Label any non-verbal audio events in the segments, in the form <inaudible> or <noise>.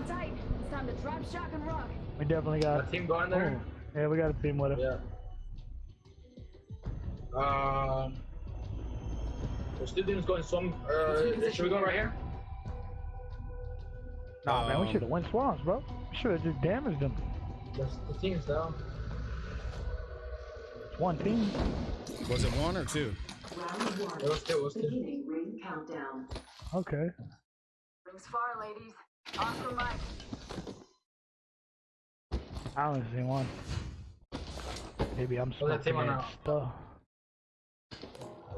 on tight. It's time to drop, shock, and rock. We definitely got. A team going there? Oh, yeah, we got a team with us. Yeah. Um. There's two teams going some. Uh, should we go right here? Nah, man, we Um, should have went swamps, bro. We should have just damaged them. There's the teams down. It's one team. Was it one or two? Round one. It was two, it was two. Beginning ring countdown. Okay. Rings far, ladies. Oscar Mike. I only seen one. Maybe I'm Well, that smoking team on that our- stuff.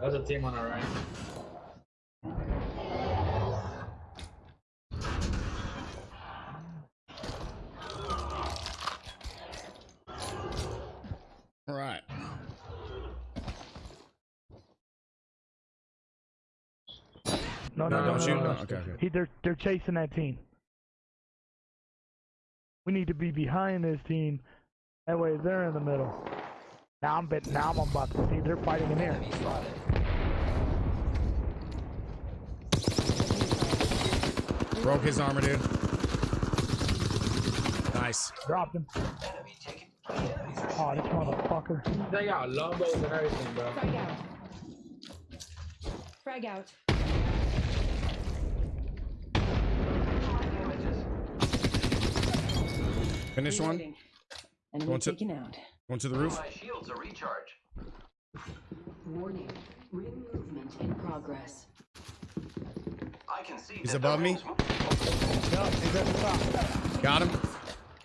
There's a team on our right. All right. No, no, No, no, don't no, shoot. no, No, no. okay, okay. He, they're they're chasing that team. We need to be behind this team. That way they're in the middle. Now I'm bet. Now I'm about to see they're fighting in here. Broke his armor, dude. Nice. Dropped him. Oh, this motherfucker. They got longbows and everything, bro. Frag out. Frag out. Finish one. Reloading. Enemy Going to- taken out. Going to the roof. My shields are recharge. Warning. Ring movement in progress. I can see. He's that above me. rings move. Yup, he's at the top. Got him.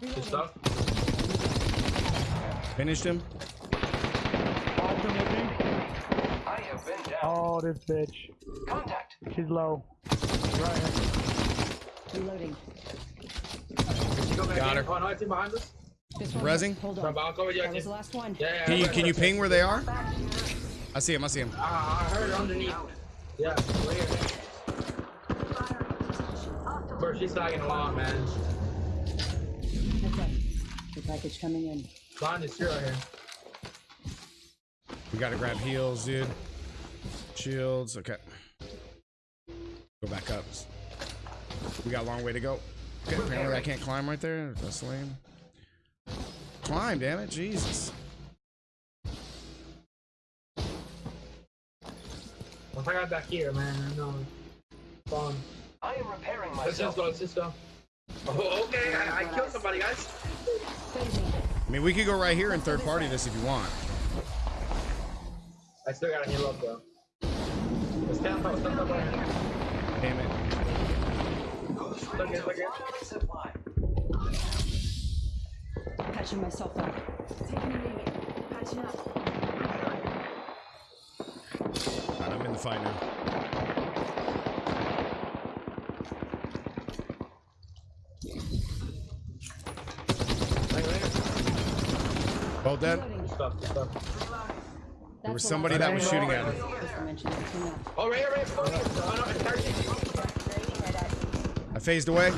Good stuff. Finished him. Ultimate team. I have been down. Oh, this bitch. Contact. She's low. Right here. Reloading. Go back Got in. her. Oh, no, team behind us. This one. Rezzing? Hold on. I'll cover you. That was the last one. Yeah, yeah. Can you can you ping where they are? I see him. I see him. Ah, I heard underneath. Yeah, right here. Bro, she's tagging along, man. Heads up. The package coming in. Behind this tree right here. We gotta grab heals, dude. Shields. Okay. Go back up. We got a long way to go. Okay, apparently I can't climb right there. That's lame. Climb, damn it, Jesus. Once I got back here, man, I know. Fun. I am repairing Let's just myself. go, let's just go. Oh, okay, I, I killed somebody, guys. I mean, we could go right here and third party this if you want. I still gotta heal up, though. Stand up, stand up right here. Damn it. Who's Look ready look at- Patching myself up. Taking a knee. Patching up. Alright, I'm in the fight now. Right here. Both dead? Reloading. Stuff, stuff. There was somebody that was shooting at me. Just to mention it. Clean up. Oh, right here, right here. Oh, no, no, it's targeting. I phased away. They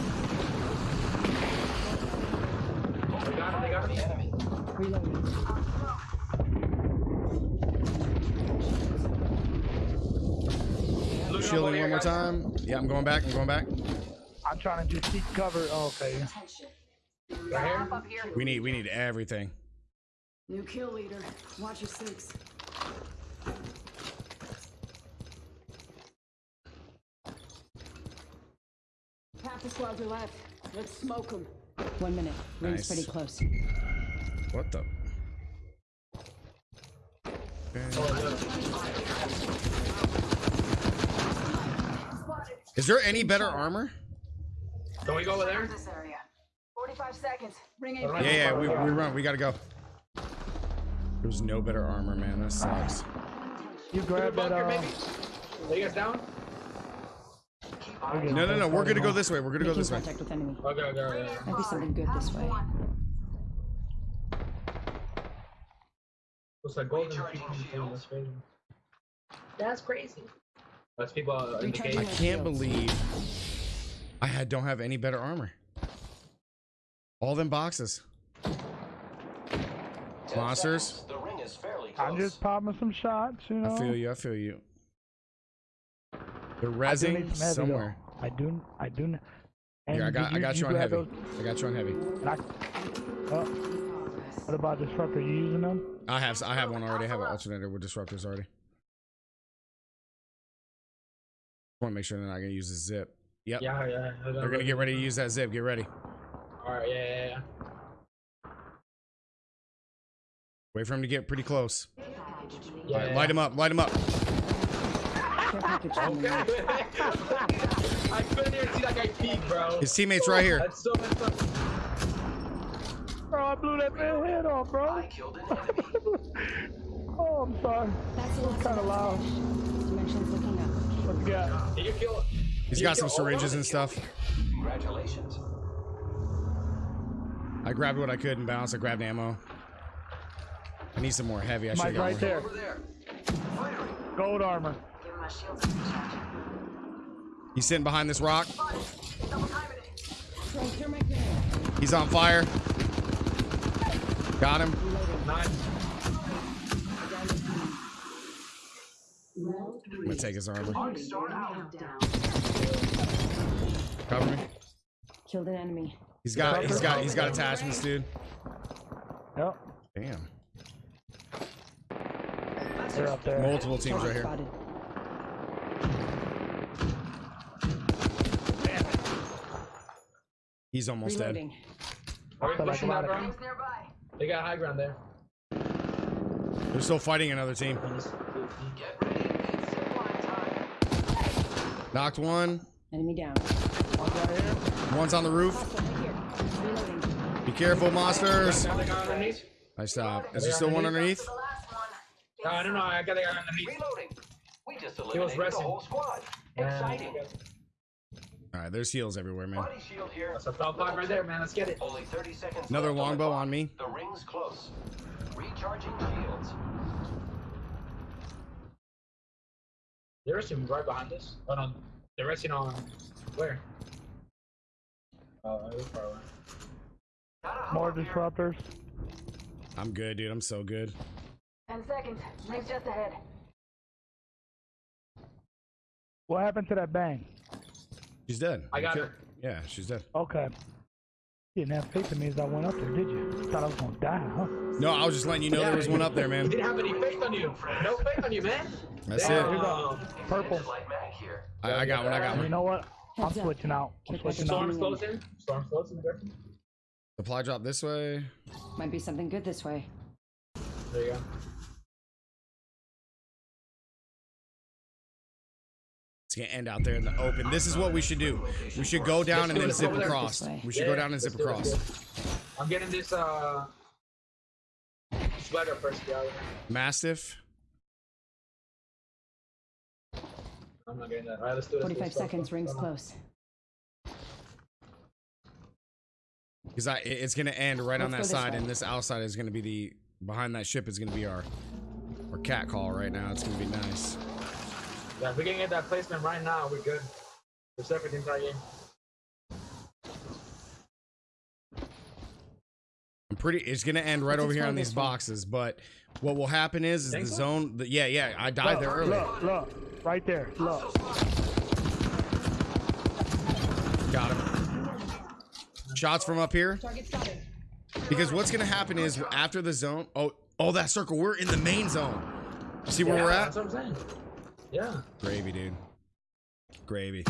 got they got him. Enemy. Reloading. Looting up over Shielding one more time. Yeah, I'm going back. I'm going back. I'm trying to just seek cover. Oh, okay. Right here. We need we need everything. New kill leader. Watch your six. Half the squads are left. Let's smoke them. One minute. Ring's Nice. pretty close. What the? Is there any better armor? Can we go over there? This area. 45 seconds. Ring Yeah, yeah, we, we run. We gotta go. There's no better armor, man. That sucks. You grab that. Bunker, Uh, maybe? Are you guys? No, no, no. We're gonna go this way. We're gonna go this way. contact with enemy. Okay, okay, okay. Might be something good this way. Looks like golden. Recharging shields. That's crazy. That's crazy. That's people uh, in the Recharging I cage. can't believe I had, don't have any better armor. All them boxes. Ten Monsters. seconds. The ring is fairly close. I'm just popping some shots, you know. I feel you. I feel you. They're rezzing need some heavy, though. somewhere. I do. I do. Here, I got, I got you, on heavy. those? I got you on heavy. I, oh, what about disruptor? You using them? I have, I have one already. I have an alternator with disruptors already. I Want to make sure they're not gonna use the zip. Yep. Yeah, yeah. They're gonna get ready to use that zip. Get ready. All right, yeah, yeah, yeah. Wait for him to get pretty close. yeah, All right, yeah. light him up. Light him up. Care package coming in. Okay. <laughs> I couldn't even see that guy peek, bro. His teammates right here. That's so messed up. Bro, I blew that man's head off, bro. I killed an enemy. <laughs> oh, I'm sorry. That's the last Kinda loud. finish. Dimensions looking up. What you got? Did you kill? He's did got some kill all of syringes and stuff. Congratulations. I grabbed what I could and bounced. I grabbed ammo. I need some more heavy. I should Mike have got right more. there. Over there. Gold armor. He's sitting behind this rock. Throw care my grenade. He's on fire. Got him. I'm gonna take his armor. Cover me. Killed an enemy. He's got he's got he's got attachments, dude. Yep. Damn. They're up there. Multiple teams right here. He's almost dead. Reloading. Are we So, pushing that, about bro? They got high ground there. They're still fighting another team. Get ready. It's time. Knocked one. Enemy down. One right here. One's on the roof. Hostile right here. Reloading. Be careful, monsters. Got the. Nice job. Is there still one underneath? No, I don't know. I got the guy underneath. Reloading. We just was eliminated the resting. whole squad. Exciting. All right, there's heals everywhere, man. Body shield here. That's a top five right there, man. Let's get it. Only 30 seconds. Another longbow on me. The ring's close. Recharging shields. They're resting right behind us. Oh no, they're resting on where? Oh, that was far away. More disruptors. I'm good, dude. I'm so good. Ten seconds. Rings just ahead. What happened to that bang? She's dead. I got her. Yeah, she's dead. Okay. You didn't have faith in me as I went up there, did you? Thought I was gonna die, huh? No, I was just letting you know there was one up there, He man. didn't have any faith on you. No faith on you, man. That's Damn. it. Purple. Light mag here. I, I got one. I got one. You know what? I'm switching out. I'm switching back out. Closing. Storm's closing. Supply drop this way. Might be something good this way. There you go. It's gonna end out there in the open. This is what we should do. We should go down and then zip across. We should go down and zip let's do it, let's across. I'm getting this uh sweater first, yeah. Mastiff. I'm not getting that. All right, let's do it. let's do it. 45 Stop, seconds. Rings close. Because I, it's gonna end right on that Let's go this side, way. and this outside is gonna be the behind that ship is gonna be our our cat call right now. It's gonna be nice. Yeah, if we can get that placement right now, we're good. There's everything right here. I'm pretty. It's gonna end right over here on these this one. boxes. But what will happen is, is the Think so? zone. The, yeah, yeah. I died Look, there earlier. Look, look, right there. Look. Got him. Shots from up here. Because what's gonna happen is after the zone. Oh, oh, that circle. We're in the main zone. See where yeah, we're at? That's what I'm saying. Yeah. Gravy, dude. Gravy.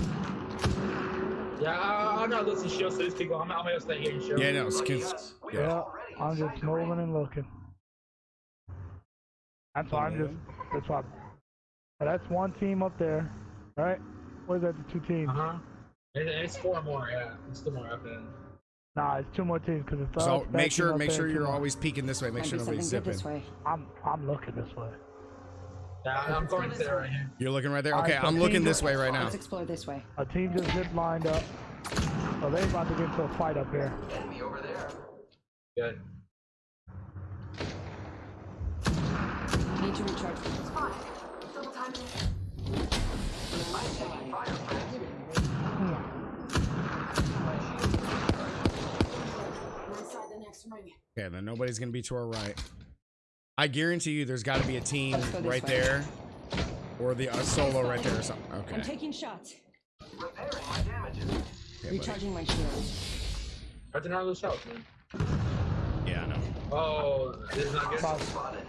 Yeah, I, I'm not listening to shield, to these people, I'm, I'm gonna stay here and shield. Yeah, no. Lucky Skins. us. Yeah, I'm just moving and looking. That's why I'm just. That's why. but That's one team up there, right? What is that? The two teams? Uh huh. It, it's four more, yeah. It's two more up there. Nah, it's two more teams because it's So us, that make sure, make sure you're always peeking this way. Make sure nobody's zipping. this way. I'm I'm looking this way. Yeah, I'm going to there right here. You're looking right there. All right, Okay, so I'm looking this way right now. Let's explore this way. A team just zip lined up. So they about to get into a fight up here. Enemy over there. Good. Need to recharge. Inside the next ring. Okay, then nobody's gonna be to our right. I guarantee you, there's got to be a team Let's go this right way. there, or the uh, solo right there or something. Okay. I'm taking shots. Repairing my damages. buddy. Recharging my shields. Right to those shots, man. Yeah, I know. Oh, this is not good. Spotted.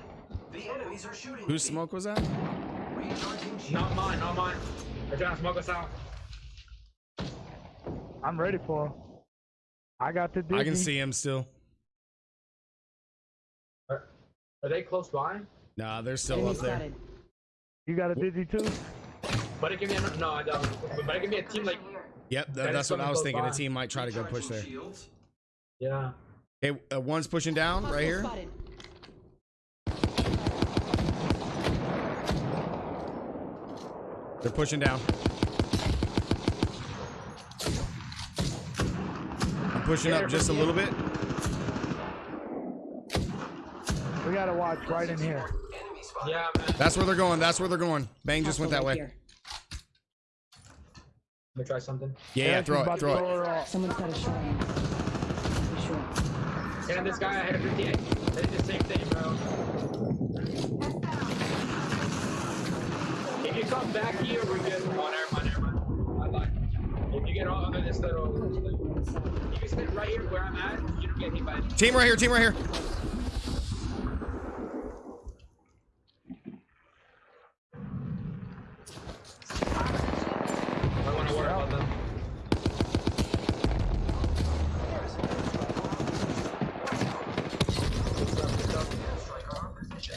The enemies are shooting. Whose smoke was that? Not mine, not mine. They're trying to smoke us out. I'm ready for him. I got the I can see him still. Are they close by? Nah, they're still Enemy up there. spotted. You got a dizzy too? But it can be a, no, I don't. But it can be a team like Yep, th- That is what I was thinking. by. A team might try to go push there. Yeah. Hey, uh, one's pushing down right here. They're pushing down. I'm pushing up just a little bit. We gotta watch right in here. Yeah, man. That's where they're going. That's where they're going. Bang just went that way. here. Let me try something. Yeah, yeah, she's throw it, throw it. her off. Someone's got a shot on me. For sure. And this guy, I had a 58. They did the same thing, bro. If you come back here, we're good. Oh, never mind, never mind. I lied. If you get all under this little, if you sit right here where I'm at, you don't get hit by it. Team right here. Team right here. I want to worry about them. Good stuff, good stuff. Striker arm position.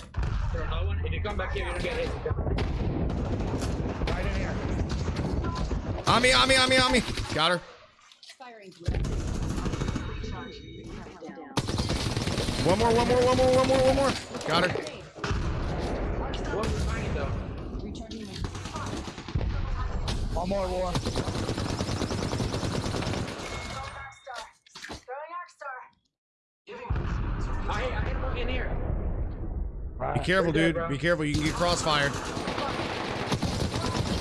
Throw another one. If you come back here, you don't get hit. Right in here. On me, on me, on me, on me. Got her. One more, one more, one more, one more, one more. Got her. One more. Giving I I hit in here. Be careful, dude. Be careful. You can get crossfired.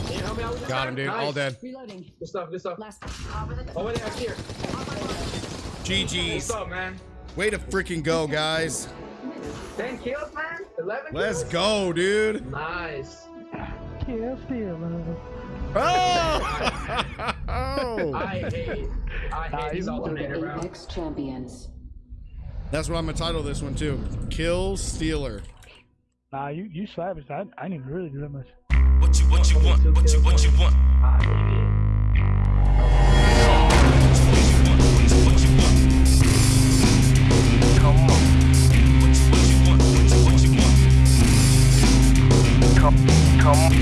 Can you help me out with this Got guy? him, dude. Nice. All dead. reloading. Good stuff, good stuff. Last. Over there, oh, here. What's GG's. up, man? Way to freaking go, guys. 10 kills, man? 11 Let's kills? go, dude. Nice. Yeah, still, man. Oh! <laughs> I hate, I hate this you- alternator, bro. Apex champions. That's what I'm gonna title this one too. Kill Stealer. Nah, you you savage. I, I didn't even really do that much. What you what you want? What you what you want? Come. What you what you want? What you what you want? Come